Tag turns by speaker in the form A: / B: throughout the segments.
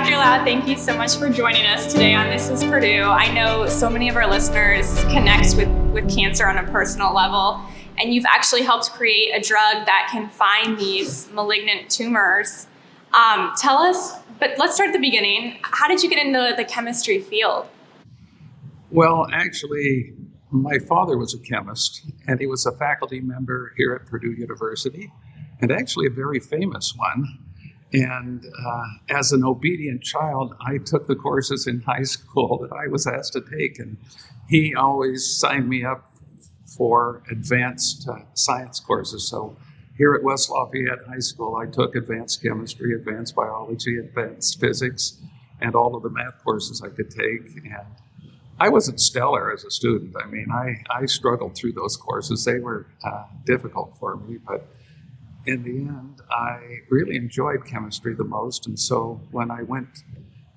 A: Dr. Low, thank you so much for joining us today on This is Purdue. I know so many of our listeners connect with, with cancer on a personal level, and you've actually helped create a drug that can find these malignant tumors. Um, tell us, but let's start at the beginning. How did you get into the chemistry field?
B: Well, actually, my father was a chemist, and he was a faculty member here at Purdue University, and actually a very famous one. And uh, as an obedient child, I took the courses in high school that I was asked to take, and he always signed me up for advanced uh, science courses. So here at West Lafayette High School, I took advanced chemistry, advanced biology, advanced physics, and all of the math courses I could take. And I wasn't stellar as a student. I mean, I, I struggled through those courses. They were uh, difficult for me, but in the end, I really enjoyed chemistry the most. And so when I went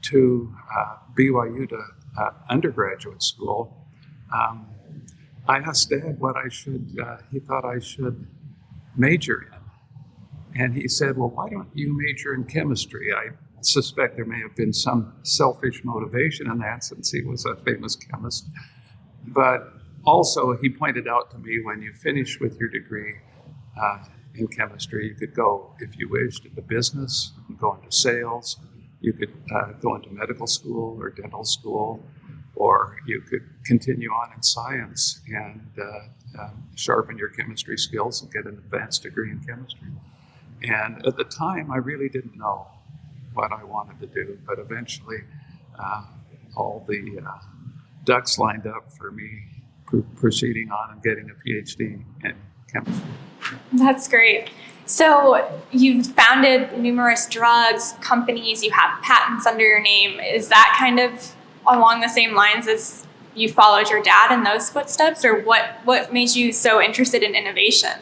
B: to uh, BYU to uh, undergraduate school, um, I asked Dad what I should, uh, he thought I should major in. And he said, Well, why don't you major in chemistry? I suspect there may have been some selfish motivation in that since he was a famous chemist. But also, he pointed out to me when you finish with your degree, uh, in chemistry. You could go, if you wished, into business, go into sales. You could uh, go into medical school or dental school, or you could continue on in science and uh, um, sharpen your chemistry skills and get an advanced degree in chemistry. And at the time, I really didn't know what I wanted to do, but eventually, uh, all the uh, ducks lined up for me pr- proceeding on and getting a PhD in chemistry.
A: That's great. So you've founded numerous drugs, companies, you have patents under your name. Is that kind of along the same lines as you followed your dad in those footsteps, or what, what made you so interested in innovation?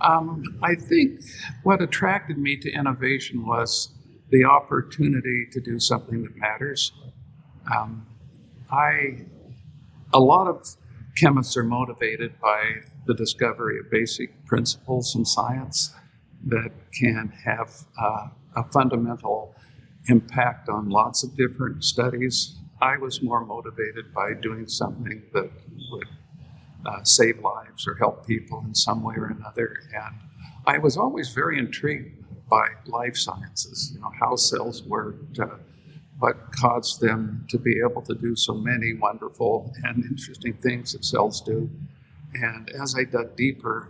B: Um, I think what attracted me to innovation was the opportunity to do something that matters. Um, I, a lot of chemists are motivated by the discovery of basic principles in science that can have uh, a fundamental impact on lots of different studies. I was more motivated by doing something that would uh, save lives or help people in some way or another. And I was always very intrigued by life sciences, you know, how cells worked, uh, what caused them to be able to do so many wonderful and interesting things that cells do. And as I dug deeper,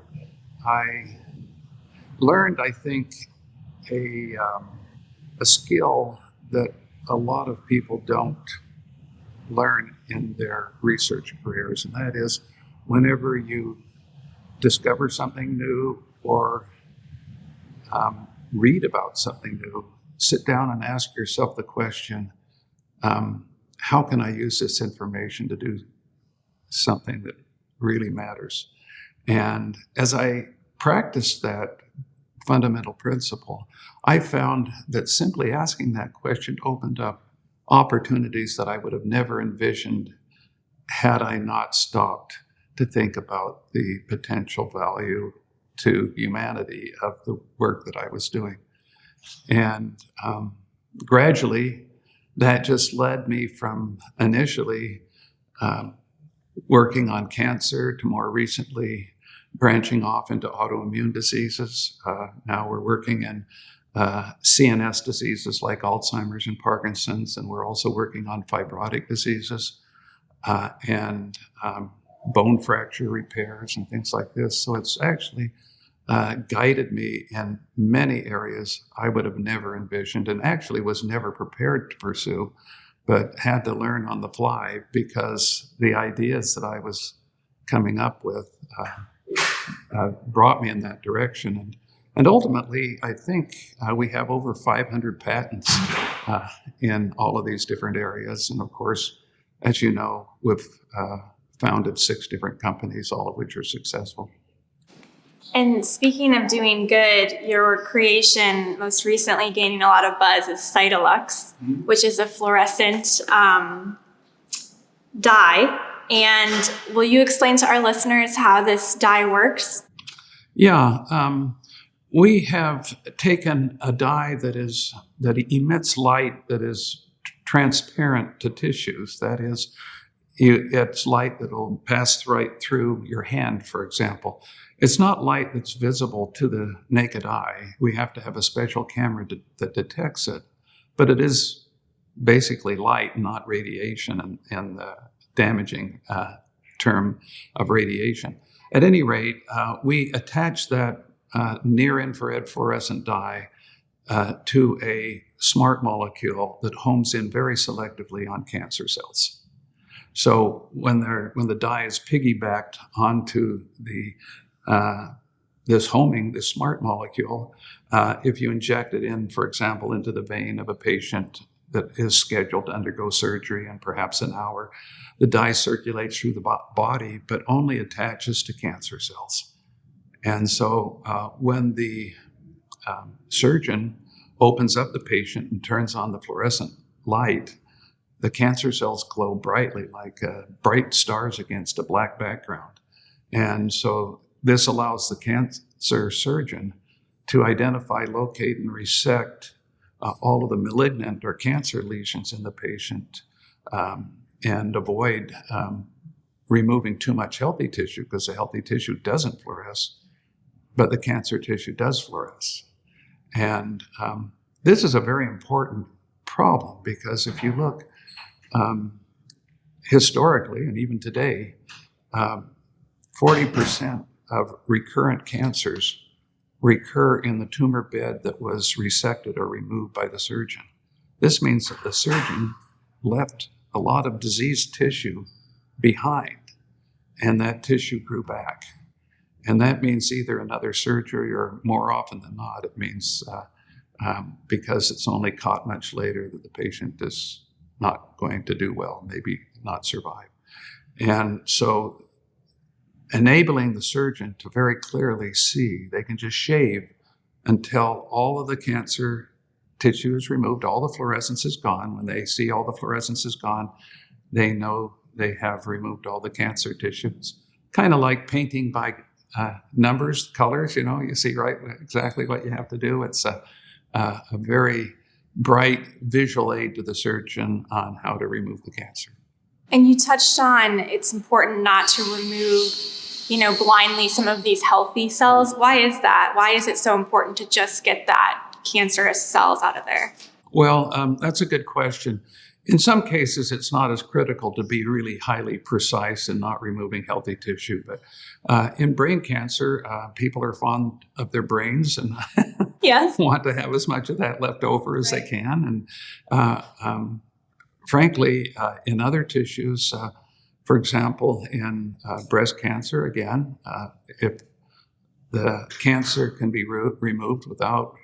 B: I learned, I think, a, um, a skill that a lot of people don't learn in their research careers, and that is whenever you discover something new or um, read about something new, sit down and ask yourself the question um, how can I use this information to do something that really matters? And as I practiced that fundamental principle, I found that simply asking that question opened up opportunities that I would have never envisioned had I not stopped to think about the potential value to humanity of the work that I was doing. And um, gradually, that just led me from initially um, working on cancer to more recently branching off into autoimmune diseases. Uh, now we're working in uh, CNS diseases like Alzheimer's and Parkinson's, and we're also working on fibrotic diseases uh, and um, bone fracture repairs and things like this. So it's actually uh, guided me in many areas I would have never envisioned and actually was never prepared to pursue, but had to learn on the fly because the ideas that I was coming up with uh, uh, brought me in that direction. And, and ultimately, I think uh, we have over 500 patents uh, in all of these different areas. And of course, as you know, we've uh, founded six different companies, all of which are successful.
A: And speaking of doing good, your creation most recently gaining a lot of buzz is Cytalux, mm-hmm. which is a fluorescent um, dye. And will you explain to our listeners how this dye works?
B: Yeah. Um, we have taken a dye that is that emits light that is transparent to tissues. That is, it's light that will pass right through your hand, for example. It's not light that's visible to the naked eye. We have to have a special camera that detects it, but it is basically light, not radiation, and, and the damaging uh, term of radiation. At any rate, uh, we attach that uh, near infrared fluorescent dye uh, to a smart molecule that homes in very selectively on cancer cells. So when, they're when the dye is piggybacked onto the uh, this homing, this smart molecule, uh, if you inject it in, for example, into the vein of a patient that is scheduled to undergo surgery in perhaps an hour, the dye circulates through the body, but only attaches to cancer cells. And so uh, when the um, surgeon opens up the patient and turns on the fluorescent light, the cancer cells glow brightly like uh, bright stars against a black background. And so this allows the cancer surgeon to identify, locate, and resect uh, all of the malignant or cancer lesions in the patient um, and avoid um, removing too much healthy tissue because the healthy tissue doesn't fluoresce, but the cancer tissue does fluoresce. And um, this is a very important problem because if you look um, historically and even today, 40% um, of recurrent cancers recur in the tumor bed that was resected or removed by the surgeon. This means that the surgeon left a lot of diseased tissue behind, and that tissue grew back. And that means either another surgery or more often than not, it means uh, um, because it's only caught much later that the patient is not going to do well, maybe not survive. And so enabling the surgeon to very clearly see. They can just shave until all of the cancer tissue is removed, all the fluorescence is gone. When they see all the fluorescence is gone, they know they have removed all the cancer tissues. Kind of like painting by uh, numbers, colors, you know, you see right exactly what you have to do. It's a, a, a very bright visual aid to the surgeon on how to remove the cancer.
A: And you touched on it's important not to remove you know, blindly some of these healthy cells. Why is that? Why is it so important to just get that cancerous cells out of there?
B: Well, um, that's a good question. In some cases, it's not as critical to be really highly precise in not removing healthy tissue. But uh, in brain cancer, uh, people are fond of their brains and
A: yes.
B: want to have as much of that left over as right. they can. And uh, um, frankly, uh, in other tissues, uh, for example, in uh, breast cancer, again, uh, if the cancer can be re- removed without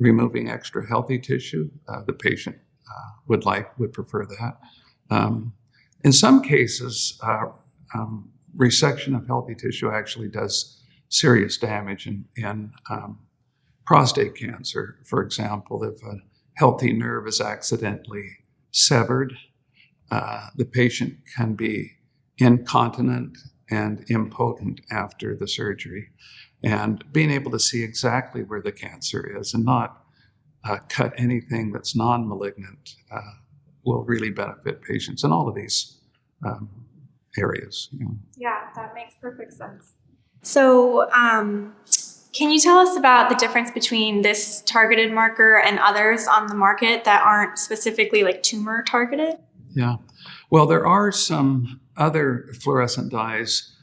B: removing extra healthy tissue, uh, the patient uh, would like would prefer that. Um, in some cases, uh, um, resection of healthy tissue actually does serious damage in, in um, prostate cancer, for example, if a healthy nerve is accidentally severed uh, the patient can be incontinent and impotent after the surgery. And being able to see exactly where the cancer is and not uh, cut anything that's non malignant uh, will really benefit patients in all of these um, areas.
A: You know. Yeah, that makes perfect sense. So, um, can you tell us about the difference between this targeted marker and others on the market that aren't specifically like tumor targeted?
B: Yeah. Well, there are some other fluorescent dyes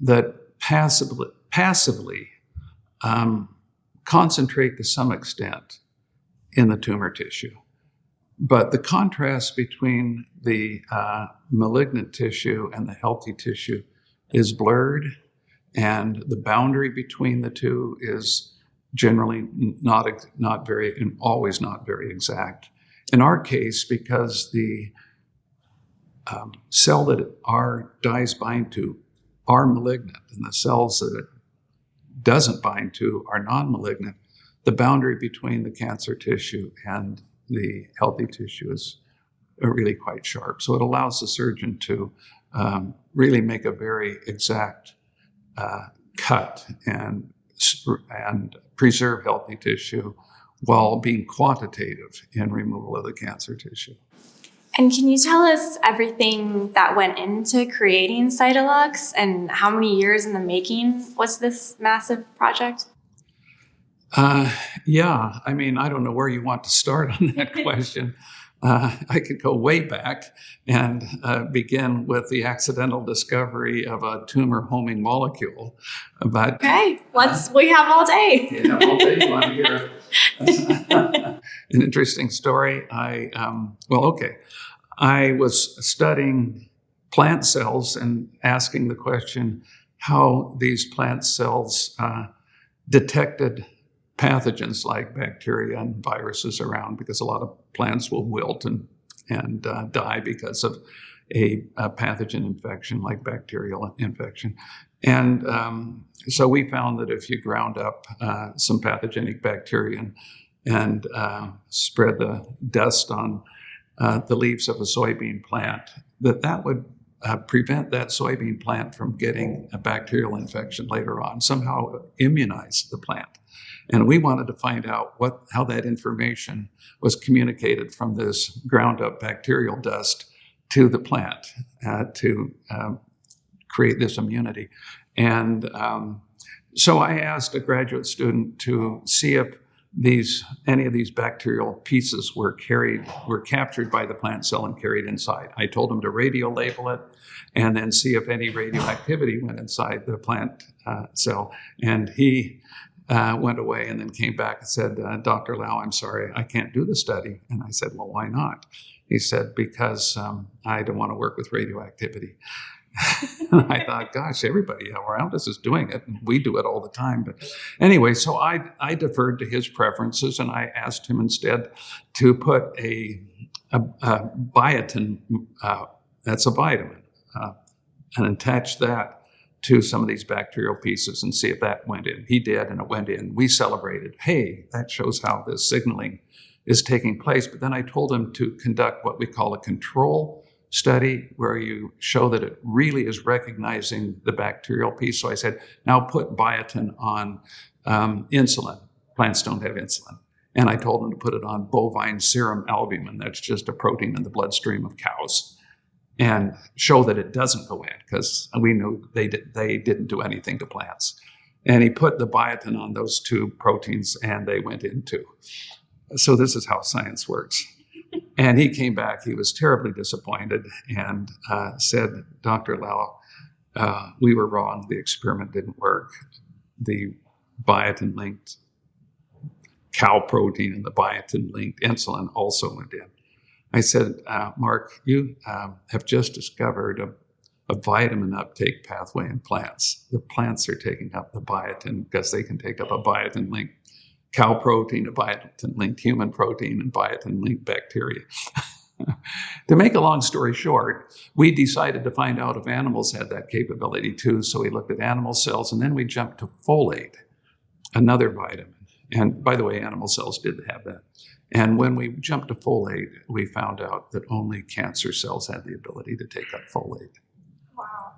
B: that passively, passively um, concentrate to some extent in the tumor tissue. But the contrast between the uh, malignant tissue and the healthy tissue is blurred, and the boundary between the two is generally not, not very, and always not very exact. In our case, because the um, cell that our dyes bind to are malignant, and the cells that it doesn't bind to are non-malignant, the boundary between the cancer tissue and the healthy tissue is really quite sharp. So it allows the surgeon to um, really make a very exact uh, cut and and preserve healthy tissue while being quantitative in removal of the cancer tissue.
A: And can you tell us everything that went into creating Cytalux and how many years in the making was this massive project?
B: Uh, yeah, I mean, I don't know where you want to start on that question. Uh, I could go way back and uh, begin with the accidental discovery of a tumor homing molecule. But
A: Okay, let's, we have all day.
B: Yeah, well, they want to hear an interesting story. I um, well, okay. I was studying plant cells and asking the question how these plant cells uh, detected pathogens like bacteria and viruses around, because a lot of plants will wilt and and uh, die because of a, a pathogen infection like bacterial infection. And um, so we found that if you ground up uh, some pathogenic bacteria and, and uh, spread the dust on uh, the leaves of a soybean plant, that that would uh, prevent that soybean plant from getting a bacterial infection later on, somehow immunize the plant. And we wanted to find out what how that information was communicated from this ground up bacterial dust to the plant uh, to um, create this immunity. And um, so I asked a graduate student to see if these any of these bacterial pieces were carried were captured by the plant cell and carried inside. I told him to radio label it and then see if any radioactivity went inside the plant uh, cell. And he uh, went away and then came back and said, uh, Dr. Low, I'm sorry, I can't do the study. And I said, Well, why not? He said, Because um, I don't want to work with radioactivity. I thought, gosh, everybody around us is doing it. And we do it all the time. But anyway, so I, I deferred to his preferences and I asked him instead to put a, a, a biotin, uh, that's a vitamin, uh, and attach that to some of these bacterial pieces and see if that went in. He did, and it went in. We celebrated. Hey, that shows how this signaling is taking place. But then I told him to conduct what we call a control study where you show that it really is recognizing the bacterial piece. So I said, now put biotin on um, insulin. Plants don't have insulin. And I told him to put it on bovine serum albumin. That's just a protein in the bloodstream of cows. And show that it doesn't go in because we knew they, did, they didn't do anything to plants. And he put the biotin on those two proteins and they went in too. So this is how science works. And he came back, he was terribly disappointed and uh, said, Dr. Low, uh, we were wrong. The experiment didn't work. The biotin linked cow protein and the biotin linked insulin also went in. I said, uh, Mark, you um, have just discovered a, a vitamin uptake pathway in plants. The plants are taking up the biotin because they can take up a biotin linked cow protein, a biotin linked human protein, and biotin linked bacteria. to make a long story short, we decided to find out if animals had that capability too. So we looked at animal cells and then we jumped to folate, another vitamin. And by the way, animal cells did have that. And when we jumped to folate, we found out that only cancer cells had the ability to take up folate.
A: Wow.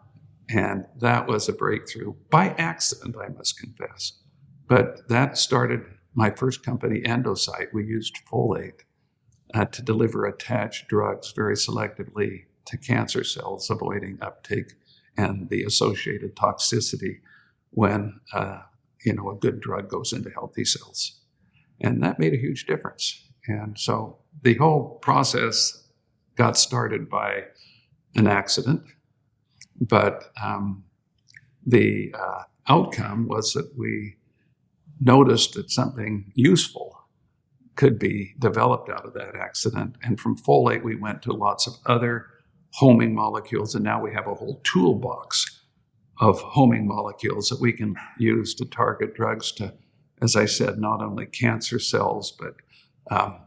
B: And that was a breakthrough by accident, I must confess. But that started my first company, Endocyte. We used folate uh, to deliver attached drugs very selectively to cancer cells, avoiding uptake and the associated toxicity when uh, you know a good drug goes into healthy cells. And that made a huge difference. And so the whole process got started by an accident, but um, the uh, outcome was that we noticed that something useful could be developed out of that accident. And from folate, we went to lots of other homing molecules, and now we have a whole toolbox of homing molecules that we can use to target drugs to, as I said, not only cancer cells, but um,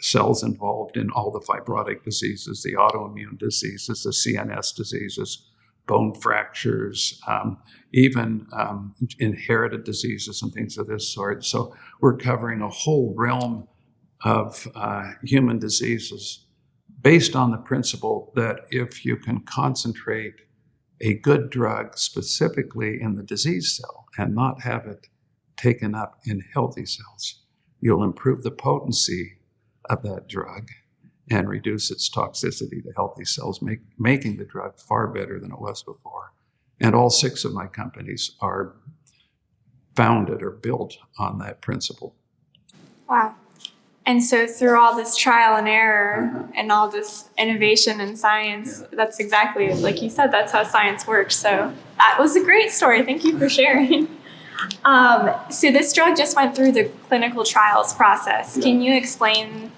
B: cells involved in all the fibrotic diseases, the autoimmune diseases, the CNS diseases, bone fractures, um, even um, inherited diseases and things of this sort. So we're covering a whole realm of uh, human diseases based on the principle that if you can concentrate a good drug specifically in the disease cell and not have it taken up in healthy cells. You'll improve the potency of that drug and reduce its toxicity to healthy cells, make, making the drug far better than it was before. And all six of my companies are founded or built on that principle.
A: Wow. And so through all this trial and error uh-huh. and all this innovation and science, that's exactly like you said, that's how science works. So that was a great story. Thank you for sharing. Um, so this drug just went through the clinical trials process. Can you explain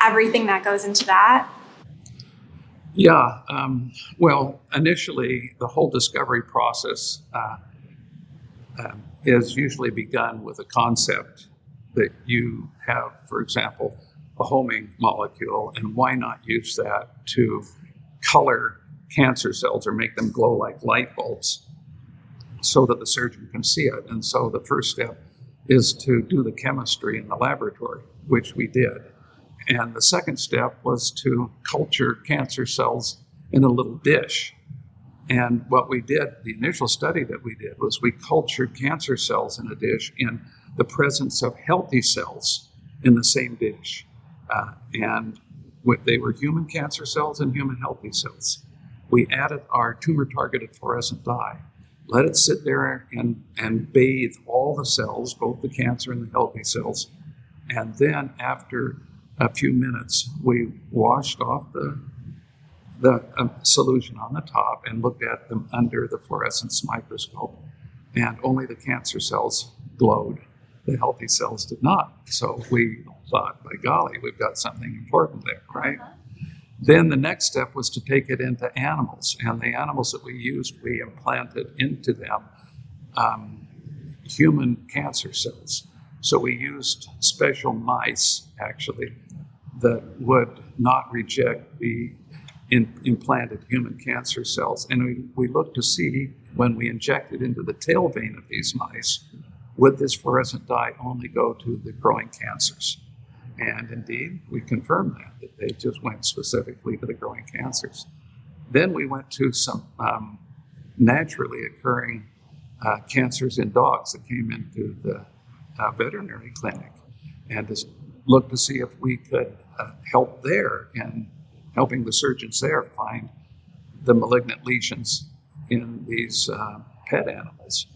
A: everything that goes into that?
B: Yeah, um, well, initially, the whole discovery process uh, um, is usually begun with a concept that you have, for example, a homing molecule, and why not use that to color cancer cells or make them glow like light bulbs so that the surgeon can see it? And so the first step is to do the chemistry in the laboratory, which we did. And the second step was to culture cancer cells in a little dish. And what we did, the initial study that we did, was we cultured cancer cells in a dish in the presence of healthy cells in the same dish. Uh, and they were human cancer cells and human healthy cells. We added our tumor targeted fluorescent dye, let it sit there and, and bathe all the cells, both the cancer and the healthy cells. And then after a few minutes, we washed off the, the um, solution on the top and looked at them under the fluorescence microscope. And only the cancer cells glowed. The healthy cells did not. So we thought, by golly, we've got something important there, right? Then the next step was to take it into animals. And the animals that we used, we implanted into them um, human cancer cells. So we used special mice, actually, that would not reject the in, implanted human cancer cells. And we, we looked to see when we injected into the tail vein of these mice, would this fluorescent dye only go to the growing cancers? And indeed, we confirmed that, that they just went specifically to the growing cancers. Then we went to some um, naturally occurring uh, cancers in dogs that came into the uh, veterinary clinic and looked to see if we could uh, help there in helping the surgeons there find the malignant lesions in these uh, pet animals.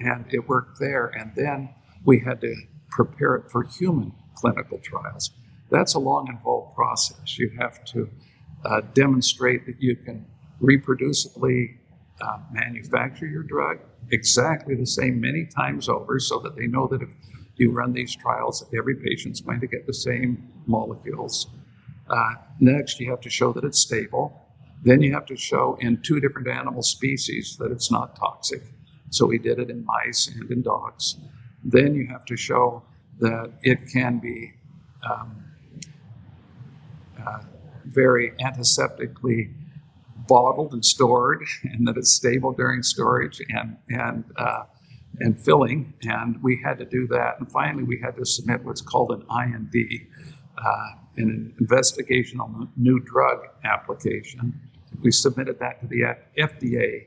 B: And it worked there. And then we had to prepare it for human clinical trials. That's a long, involved process. You have to uh, demonstrate that you can reproducibly uh, manufacture your drug exactly the same many times over so that they know that if you run these trials, every patient's going to get the same molecules. Uh, next, you have to show that it's stable. Then you have to show in two different animal species that it's not toxic. So we did it in mice and in dogs. Then you have to show that it can be um, uh, very antiseptically bottled and stored, and that it's stable during storage and and uh, and filling. And we had to do that. And finally, we had to submit what's called an IND, uh, an investigational new drug application. We submitted that to the FDA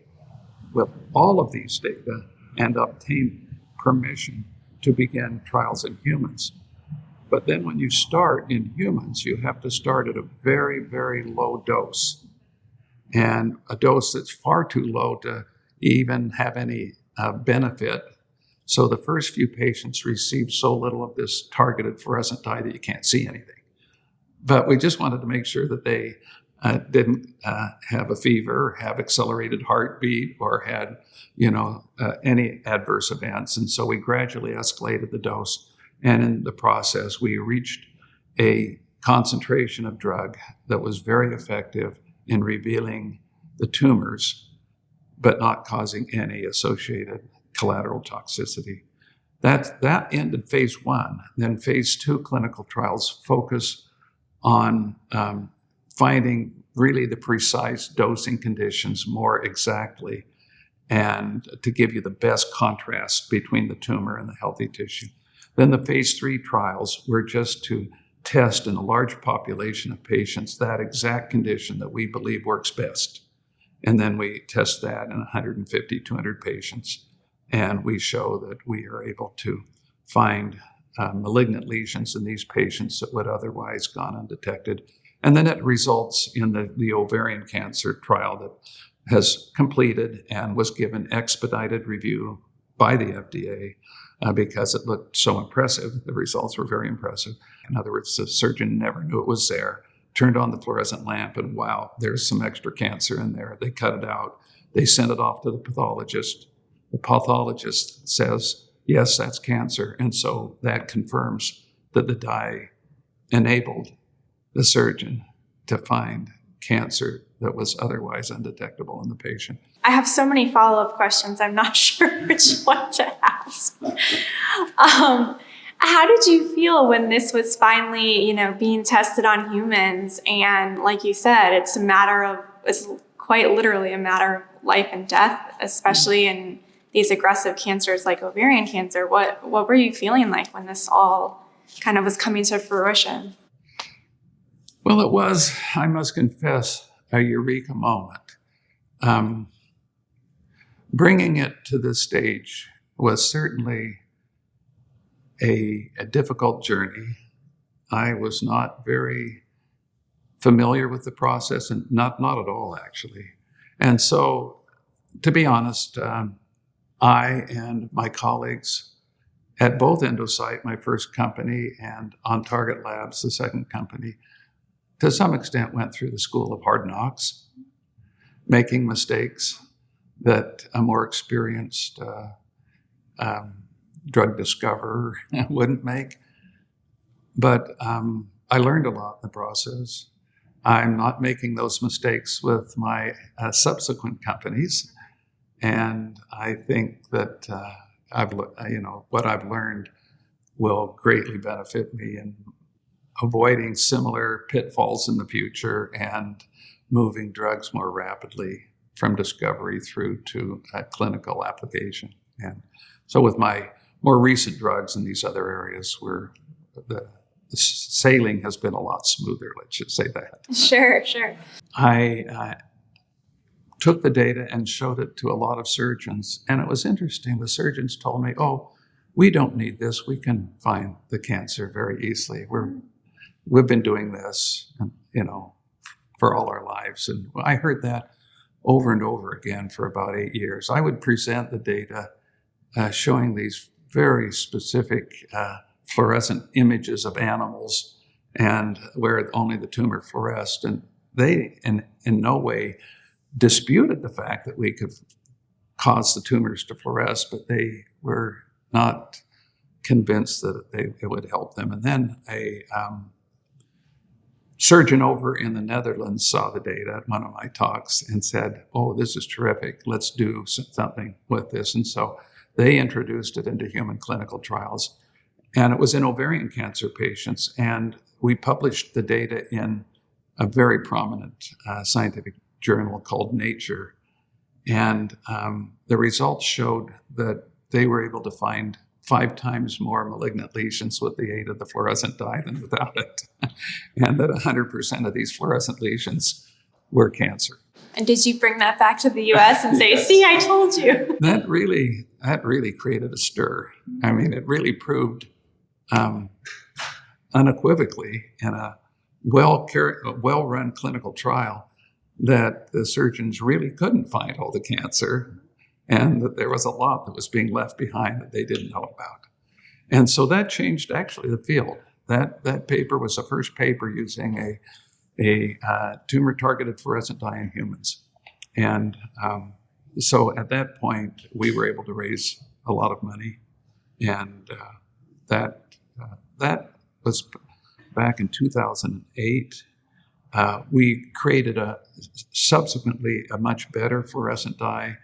B: with all of these data and obtained permission to begin trials in humans. But then when you start in humans, you have to start at a very, very low dose. And a dose that's far too low to even have any uh, benefit. So the first few patients received so little of this targeted fluorescent dye that you can't see anything. But we just wanted to make sure that they uh, didn't uh, have a fever, have accelerated heartbeat, or had, you know, uh, any adverse events. And so we gradually escalated the dose. And in the process, we reached a concentration of drug that was very effective in revealing the tumors, but not causing any associated collateral toxicity. That, that ended phase one. Then phase two clinical trials focus on um, finding really the precise dosing conditions more exactly and to give you the best contrast between the tumor and the healthy tissue. Then the phase three trials were just to test in a large population of patients that exact condition that we believe works best. And then we test that in 150, 200 patients, and we show that we are able to find uh, malignant lesions in these patients that would otherwise gone undetected. And then it results in the, the ovarian cancer trial that has completed and was given expedited review by the FDA uh, because it looked so impressive. The results were very impressive. In other words, the surgeon never knew it was there, turned on the fluorescent lamp, and wow, there's some extra cancer in there. They cut it out. They sent it off to the pathologist. The pathologist says, yes, that's cancer. And so that confirms that the dye enabled the surgeon to find cancer that was otherwise undetectable in the patient.
A: I have so many follow up questions. I'm not sure which one to ask. Um, how did you feel when this was finally, you know, being tested on humans? And like you said, it's a matter of, it's quite literally a matter of life and death, especially in these aggressive cancers like ovarian cancer. What what were you feeling like when this all kind of was coming to fruition?
B: Well, it was, I must confess, a eureka moment. Um, bringing it to this stage was certainly a, a difficult journey. I was not very familiar with the process, and not not at all actually. And so, to be honest, um, I and my colleagues at both Endocyte, my first company, and On Target Labs, the second company, to some extent went through the school of hard knocks, making mistakes that a more experienced uh, um, drug discoverer wouldn't make. But um, I learned a lot in the process. I'm not making those mistakes with my uh, subsequent companies. And I think that uh, I've, you know, what I've learned will greatly benefit me in avoiding similar pitfalls in the future and moving drugs more rapidly from discovery through to clinical application. And so with my more recent drugs in these other areas, where the, the sailing has been a lot smoother, let's just say that.
A: Sure, sure.
B: I uh, took the data and showed it to a lot of surgeons. And it was interesting. The surgeons told me, oh, we don't need this. We can find the cancer very easily. We're, we've been doing this, you know, for all our lives. And I heard that over and over again for about eight years. I would present the data uh, showing these very specific uh, fluorescent images of animals and where only the tumor fluoresced. And they, in, in no way, disputed the fact that we could cause the tumors to fluoresce, but they were not convinced that they, it would help them. And then a um, surgeon over in the Netherlands saw the data at one of my talks and said, oh, this is terrific. Let's do something with this. And so they introduced it into human clinical trials. And it was in ovarian cancer patients. And we published the data in a very prominent uh, scientific journal called Nature. And um, the results showed that they were able to find five times more malignant lesions with the aid of the fluorescent dye than without it. and that 100% of these fluorescent lesions were cancer.
A: And did you bring that back to the US and say, yes. see, I told you?
B: That really, that really created a stir. I mean, it really proved um, unequivocally in a well, well run clinical trial that the surgeons really couldn't find all the cancer and that there was a lot that was being left behind that they didn't know about. And so that changed actually the field. That, that paper was the first paper using a, a uh, tumor targeted fluorescent dye in humans. And um, so at that point, we were able to raise a lot of money. And uh, that, uh, that was back in 2008. Uh, we created a subsequently a much better fluorescent dye,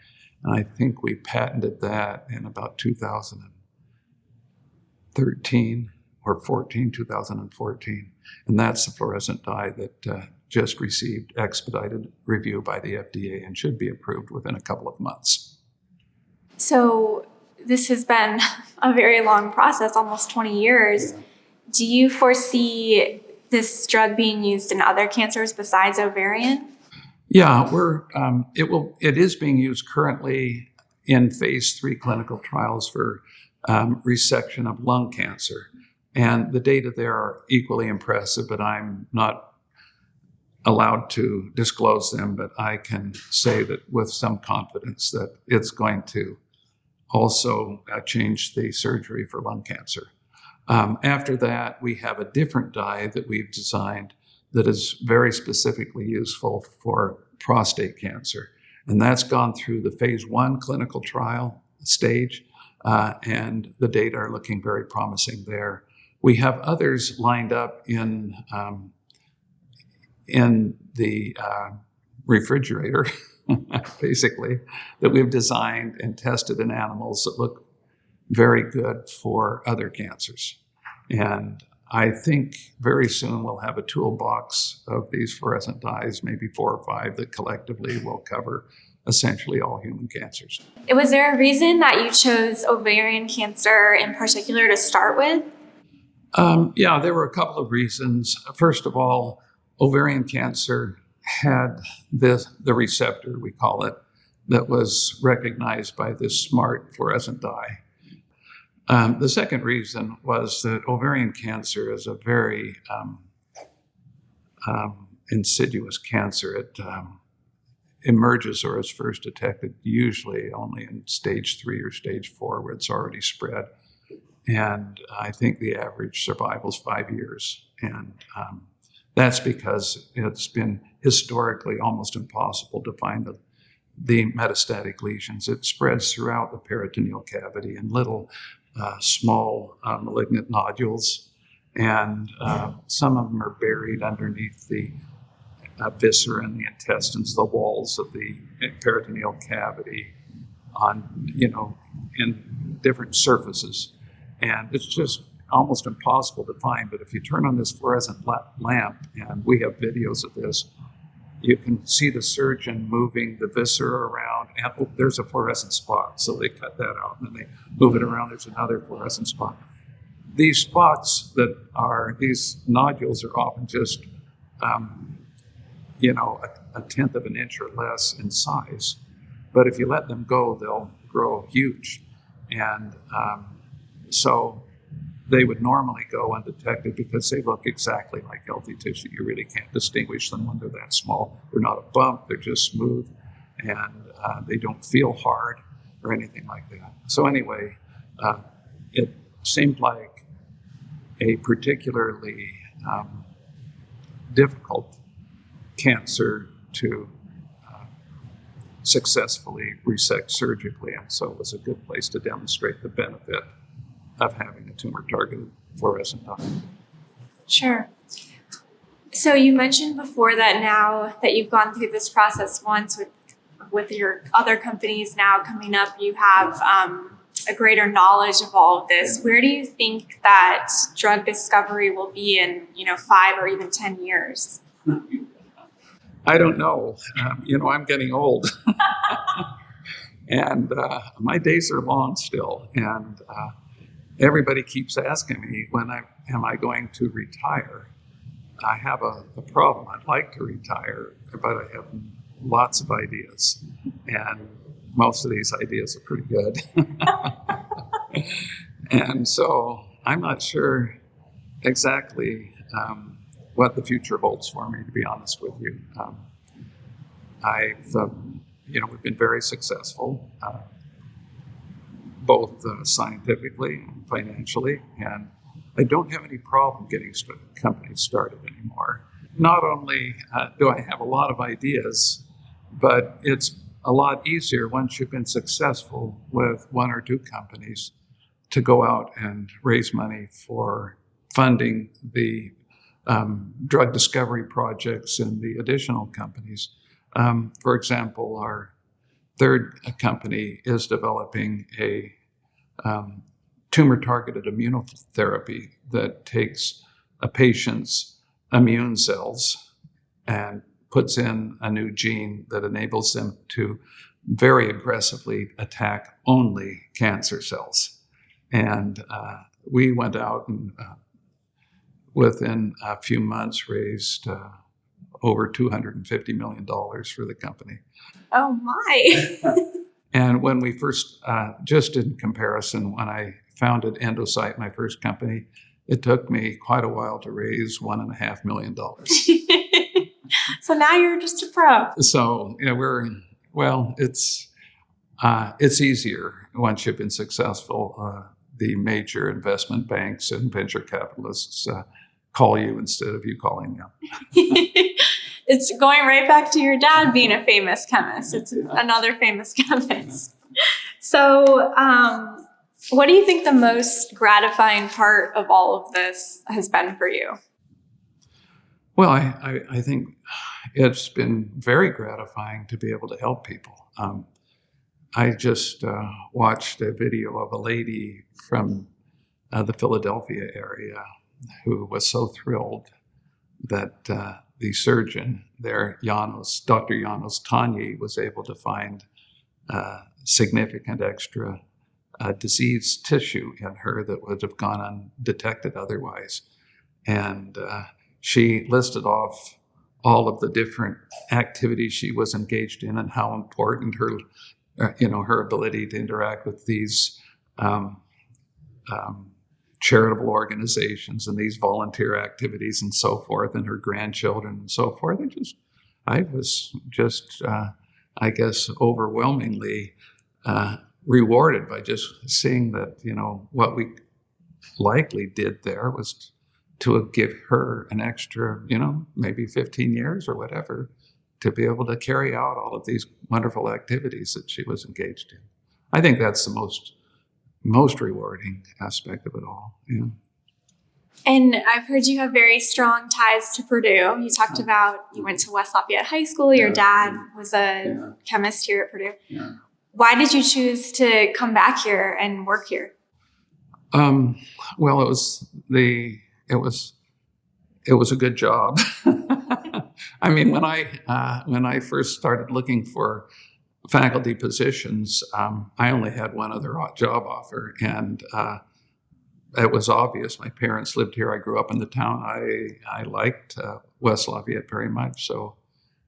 B: and I think we patented that in about 2013 or 14, 2014, and that's the fluorescent dye that uh, just received expedited review by the FDA and should be approved within a couple of months.
A: So this has been a very long process, almost 20 years. Yeah. Do you foresee this drug being used in other cancers besides ovarian?
B: Yeah, we're um, it will it is being used currently in phase three clinical trials for um, resection of lung cancer. And the data there are equally impressive, but I'm not allowed to disclose them, but I can say that with some confidence that it's going to also uh, change the surgery for lung cancer. Um, after that, we have a different dye that we've designed that is very specifically useful for prostate cancer. And that's gone through the phase one clinical trial stage, uh, and the data are looking very promising there. We have others lined up in um, in the uh, refrigerator, basically, that we've designed and tested in animals that look very good for other cancers. And I think very soon we'll have a toolbox of these fluorescent dyes, maybe four or five, that collectively will cover essentially all human cancers.
A: Was there a reason that you chose ovarian cancer in particular to start with?
B: Um, yeah, there were a couple of reasons. First of all, ovarian cancer had this, the receptor, we call it, that was recognized by this smart fluorescent dye. Um, the second reason was that ovarian cancer is a very um, um, insidious cancer. It um, emerges or is first detected usually only in stage three or stage four, where it's already spread. And I think the average survival is five years. And um, that's because it's been historically almost impossible to find the, the metastatic lesions. It spreads throughout the peritoneal cavity in little uh, small uh, malignant nodules, and uh, some of them are buried underneath the viscera and the intestines, the walls of the peritoneal cavity, on you know, in different surfaces, and it's just almost impossible to find. But if you turn on this fluorescent lamp, and we have videos of this, you can see the surgeon moving the viscera around, and oh, there's a fluorescent spot. So they cut that out, and then they move it around. There's another fluorescent spot. These spots that are these nodules are often just, um, you know, a, a tenth of an inch or less in size. But if you let them go, they'll grow huge, and um, so they would normally go undetected because they look exactly like healthy tissue. You really can't distinguish them when they're that small. They're not a bump, they're just smooth, and uh, they don't feel hard or anything like that. So, anyway, uh, it seemed like a particularly um, difficult cancer to uh, successfully resect surgically, and so it was a good place to demonstrate the benefit of having a tumor targeted fluorescent dye.
A: Sure. So you mentioned before that now that you've gone through this process once with with your other companies now coming up, you have um, a greater knowledge of all of this. Where do you think that drug discovery will be in you know five or even ten years?
B: I don't know. Um, you know, I'm getting old, and uh, my days are long still, and. Uh, everybody keeps asking me when I am I going to retire. I have a, a, problem. I'd like to retire, but I have lots of ideas, and most of these ideas are pretty good. and so I'm not sure exactly um, what the future holds for me. To be honest with you, um, I've um, you know we've been very successful. Uh, both uh, scientifically and financially. And I don't have any problem getting st- companies started anymore. Not only uh, do I have a lot of ideas, but it's a lot easier once you've been successful with one or two companies to go out and raise money for funding the um, drug discovery projects and the additional companies. Um, for example, our third company is developing a um, tumor targeted immunotherapy that takes a patient's immune cells and puts in a new gene that enables them to very aggressively attack only cancer cells. And uh, we went out and uh, within a few months raised uh, over $250 million for the company.
A: Oh my.
B: And when we first, uh, just in comparison, when I founded Endocyte, my first company, it took me quite a while to raise one and a half million dollars.
A: so now you're just a pro.
B: So you know, we're well. It's uh, it's easier once you've been successful. Uh, the major investment banks and venture capitalists uh, call you instead of you calling them.
A: it's going right back to your dad being a famous chemist. It's another famous chemist. So, um, what do you think the most gratifying part of all of this has been for you?
B: Well, I, I, I think it's been very gratifying to be able to help people. Um, I just uh, watched a video of a lady from uh, the Philadelphia area who was so thrilled that uh, the surgeon there, Janos, Dr. Janos Tanyi, was able to find uh, significant extra uh, disease tissue in her that would have gone undetected otherwise. And uh, she listed off all of the different activities she was engaged in and how important her, uh, you know, her ability to interact with these um, um, charitable organizations and these volunteer activities and so forth, and her grandchildren and so forth. I just, I was just, uh, I guess, overwhelmingly uh, rewarded by just seeing that, you know, what we likely did there was to give her an extra, you know, maybe 15 years or whatever to be able to carry out all of these wonderful activities that she was engaged in. I think that's the most most rewarding aspect of it all. Yeah.
A: And I've heard you have very strong ties to Purdue. You talked about you went to West Lafayette High School. Your dad was a yeah. chemist here at Purdue. Yeah. Why did you choose to come back here and work here?
B: Um, well, it was the it was it was a good job. I mean, when I uh, when I first started looking for faculty positions, um, I only had one other job offer, and uh, it was obvious. My parents lived here. I grew up in the town. I I liked uh, West Lafayette very much, so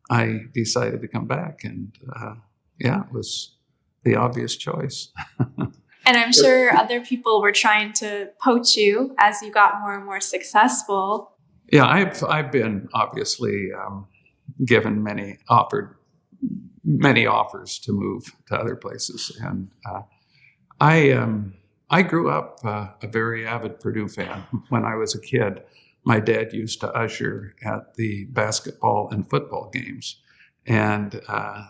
B: I decided to come back, and uh, yeah, it was the obvious choice.
A: and I'm sure other people were trying to poach you as you got more and more successful.
B: Yeah, I've I've been obviously um, given many offered many offers to move to other places. And uh, I, um, I grew up uh, a very avid Purdue fan. When I was a kid, my dad used to usher at the basketball and football games. And uh,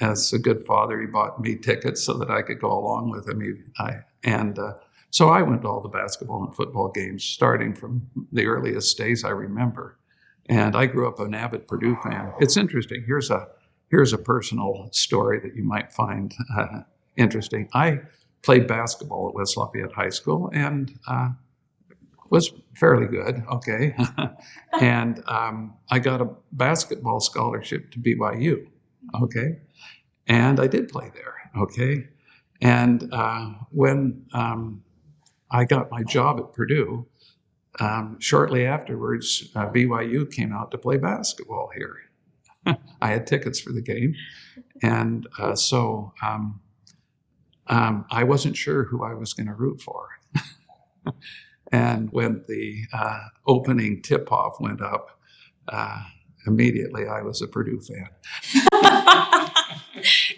B: as a good father, he bought me tickets so that I could go along with him. He, I, and uh, so I went to all the basketball and football games starting from the earliest days I remember. And I grew up an avid Purdue fan. It's interesting. Here's a Here's a personal story that you might find uh, interesting. I played basketball at West Lafayette High School and uh, was fairly good, okay. and um, I got a basketball scholarship to BYU, okay. And I did play there, okay. And uh, when um, I got my job at Purdue, um, shortly afterwards, uh, BYU came out to play basketball here. I had tickets for the game. And uh, so um, um, I wasn't sure who I was going to root for. and when the uh, opening tip off went up, uh, immediately I was a Purdue fan.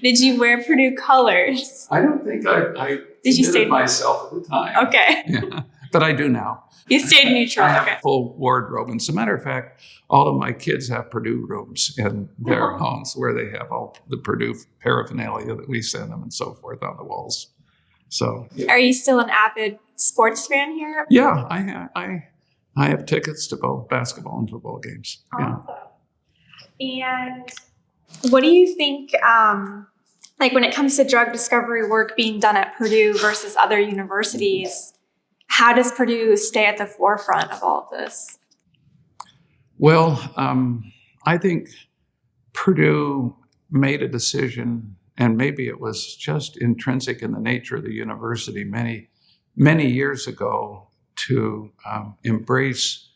A: Did you wear Purdue colors?
B: I don't think I, I did you stay myself at the time.
A: Okay.
B: Yeah but I do now.
A: You stayed neutral.
B: I have
A: okay.
B: a full wardrobe. And as a matter of fact, all of my kids have Purdue rooms in their oh. homes where they have all the Purdue paraphernalia that we send them and so forth on the walls. So,
A: yeah. are you still an avid sports fan here?
B: Yeah, I I I have tickets to both basketball and football games.
A: Awesome. Yeah. And what do you think? Um, like when it comes to drug discovery work being done at Purdue versus other universities, how does Purdue stay at the forefront of all of this?
B: Well, um, I think Purdue made a decision, and maybe it was just intrinsic in the nature of the university many, many years ago to um, embrace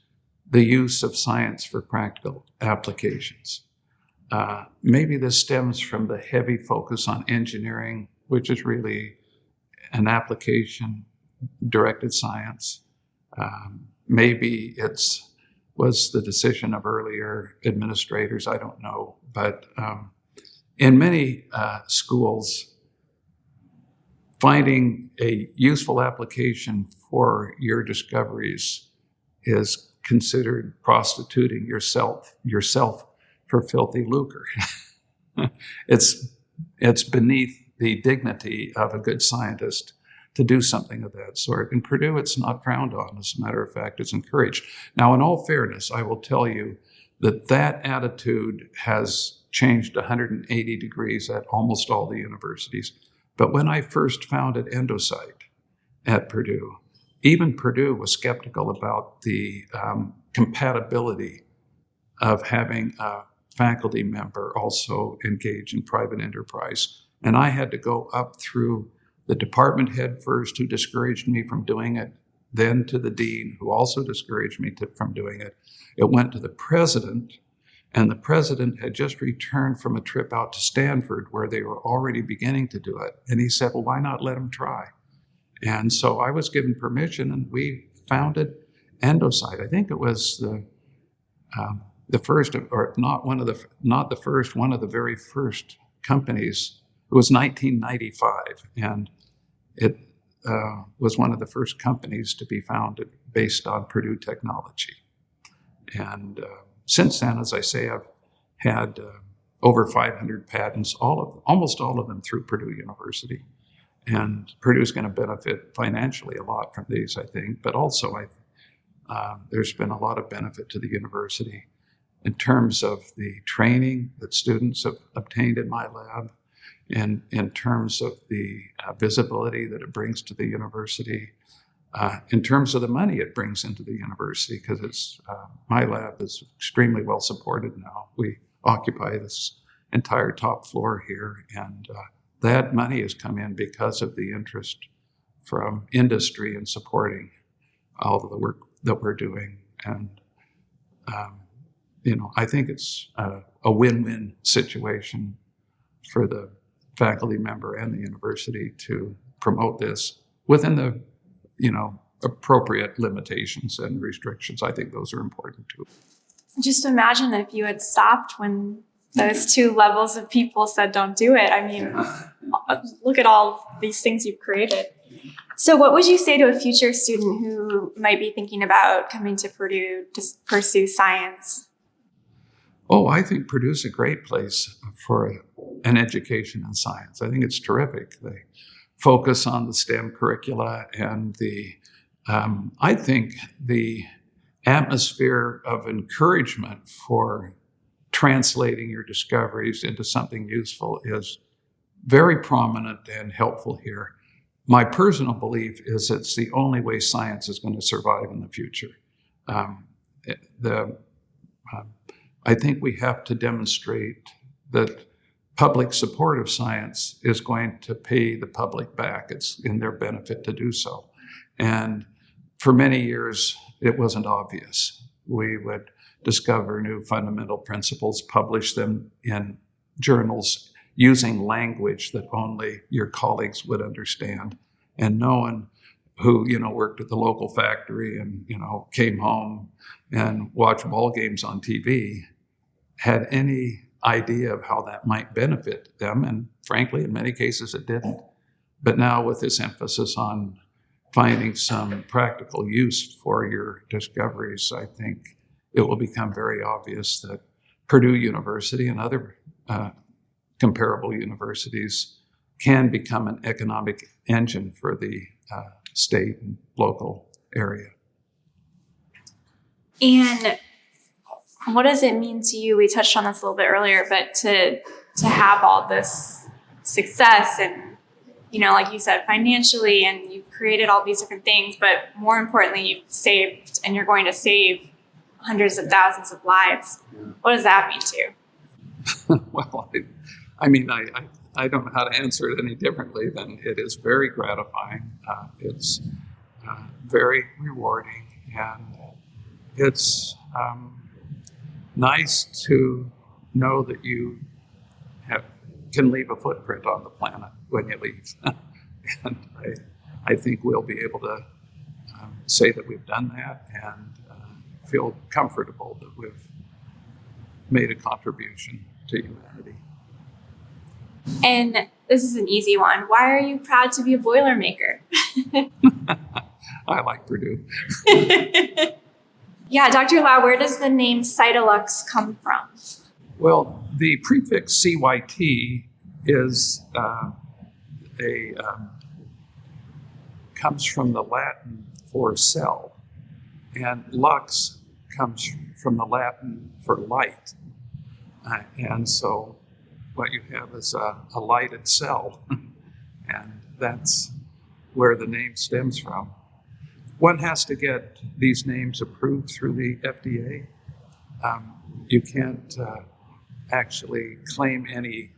B: the use of science for practical applications. Uh, maybe this stems from the heavy focus on engineering, which is really an application directed science. Um, maybe it's was the decision of earlier administrators. I don't know, but um, in many uh, schools, finding a useful application for your discoveries is considered prostituting yourself yourself for filthy lucre. it's it's beneath the dignity of a good scientist to do something of that sort. In Purdue, it's not frowned on. As a matter of fact, it's encouraged. Now, in all fairness, I will tell you that that attitude has changed 180 degrees at almost all the universities. But when I first founded Endocyte at Purdue, even Purdue was skeptical about the um, compatibility of having a faculty member also engage in private enterprise. And I had to go up through the department head first, who discouraged me from doing it, then to the dean, who also discouraged me to, from doing it. It went to the president, and the president had just returned from a trip out to Stanford where they were already beginning to do it. And he said, Well, why not let him try? And so I was given permission, and we founded Endocyte. I think it was the um, the first, or not one of the not the first, one of the very first companies. It was 1995, and it uh, was one of the first companies to be founded based on Purdue technology. And uh, since then, as I say, I've had uh, over 500 patents, all of almost all of them through Purdue University. And Purdue is going to benefit financially a lot from these, I think. But also, I, uh, there's been a lot of benefit to the university in terms of the training that students have obtained in my lab, in, in terms of the uh, visibility that it brings to the university, uh, in terms of the money it brings into the university, because it's uh, my lab is extremely well supported now. We occupy this entire top floor here, and uh, that money has come in because of the interest from industry in supporting all of the work that we're doing. And, um, you know, I think it's a, a win-win situation for the faculty member and the university to promote this within the, you know, appropriate limitations and restrictions. I think those are important too.
A: Just imagine if you had stopped when those two levels of people said don't do it. I mean, look at all these things you've created. So, what would you say to a future student who might be thinking about coming to Purdue to pursue science?
B: Oh, I think Purdue's a great place for an education in science. I think it's terrific. They focus on the STEM curricula and the, um, I think the atmosphere of encouragement for translating your discoveries into something useful is very prominent and helpful here. My personal belief is it's the only way science is going to survive in the future. Um, the, uh, I think we have to demonstrate that public support of science is going to pay the public back. It's in their benefit to do so. And for many years, it wasn't obvious. We would discover new fundamental principles, publish them in journals using language that only your colleagues would understand. And no one who, you know, worked at the local factory and, you know, came home and watched ball games on TV had any idea of how that might benefit them. And frankly, in many cases, it didn't. But now, with this emphasis on finding some practical use for your discoveries, I think it will become very obvious that Purdue University and other uh, comparable universities can become an economic engine for the uh, state and local area.
A: And what does it mean to you? We touched on this a little bit earlier, but to to have all this success and you know, like you said, financially, and you've created all these different things, but more importantly, you've saved and you're going to save hundreds of thousands of lives. Yeah. What does that mean to
B: you? well, I, I mean, I, I, I, don't know how to answer it any differently than it is very gratifying. Uh, it's uh, very rewarding, and it's um, nice to know that you have, can leave a footprint on the planet when you leave. and I, I think we'll be able to um, say that we've done that and uh, feel comfortable that we've made a contribution to humanity.
A: And this is an easy one. Why are you proud to be a Boilermaker?
B: I like Purdue.
A: yeah, Dr. Low, where does the name Cytalux come from?
B: Well, the prefix CYT is uh, a um, comes from the Latin for cell, and lux comes from the Latin for light, uh, and so what you have is a, a lighted cell, and that's where the name stems from. One has to get these names approved through the FDA. Um, you can't uh, actually claim any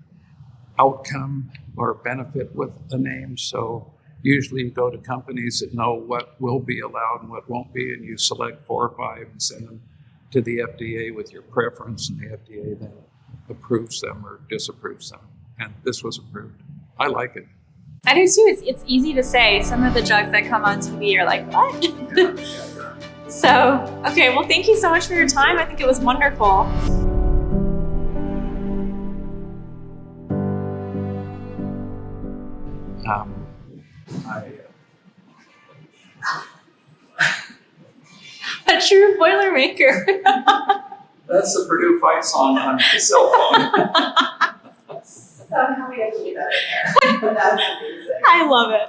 B: outcome or benefit with a name. So usually you go to companies that know what will be allowed and what won't be, and you select four or five and send them to the FDA with your preference, and the FDA then approves them or disapproves them. And this was approved. I like it.
A: I do too. It's, it's easy to say. Some of the drugs that come on TV are like, what?
B: Yeah, yeah, yeah.
A: so, okay, well, thank you so much for your time. I think it was wonderful.
B: Um, I,
A: A true Boilermaker.
B: that's the Purdue fight song on my cell phone.
C: Somehow we have to do better there. That's amazing.
A: I love it.